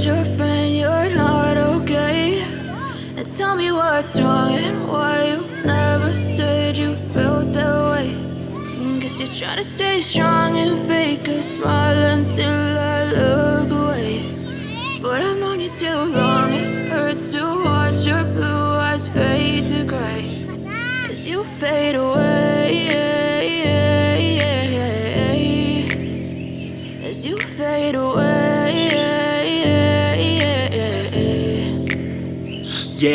told your friend you're not okay. And tell me what's wrong and why you never said you felt that way. Guess you're trying to stay strong and fake a smile until I look away. But I've known you too long, it hurts to watch your blue eyes fade to gray. As you fade away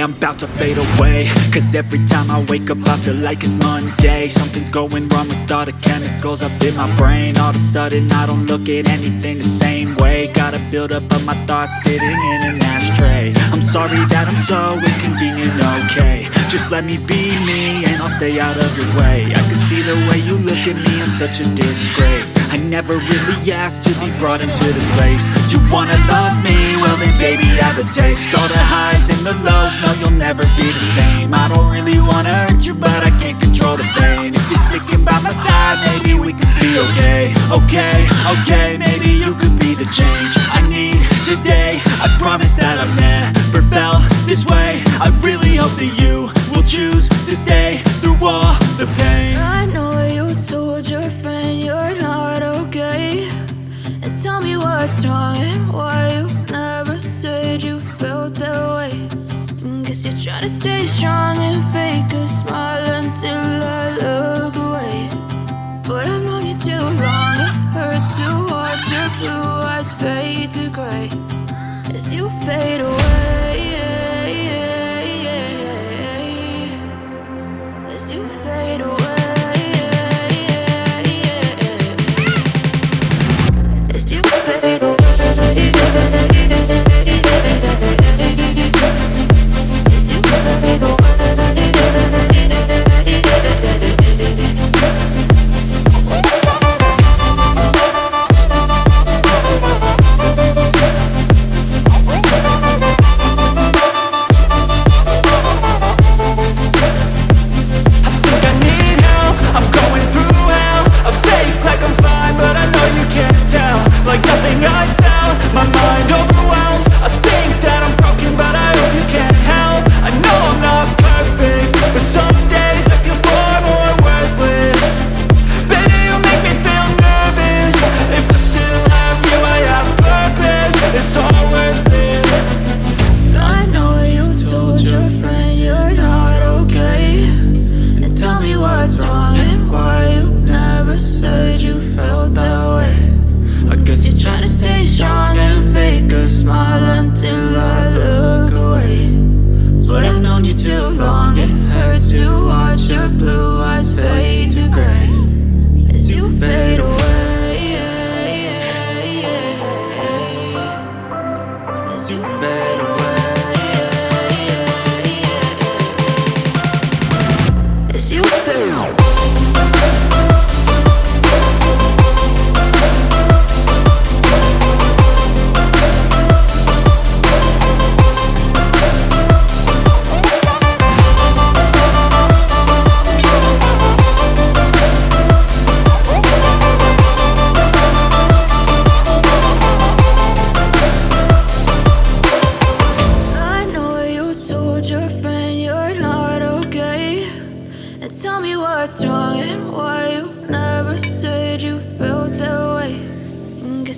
I'm about to fade away. Cause every time I wake up I feel like it's Monday. Something's going wrong with all the chemicals up in my brain. All of a sudden I don't look at anything the same way. Gotta build up of my thoughts sitting in an ashtray. I'm sorry that I'm so inconvenient, okay. Just let me be me and I'll stay out of your way. I can see the way you look at me, I'm such a disgrace. I never really asked to be brought into this place. You wanna love me? Well then baby I have a taste Okay, maybe you could be the change I need today. I promise that I've never felt this way. I really hope that you will choose to stay through all the pain. I know you told your friend you're not okay. And tell me what's wrong and why you never said you felt that way. Guess you're trying to stay strong and fake a smile until I look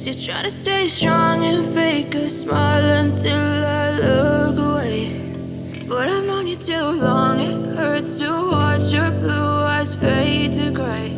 you're trying to stay strong and fake a smile until I look away. But I've known you too long, it hurts to watch your blue eyes fade to gray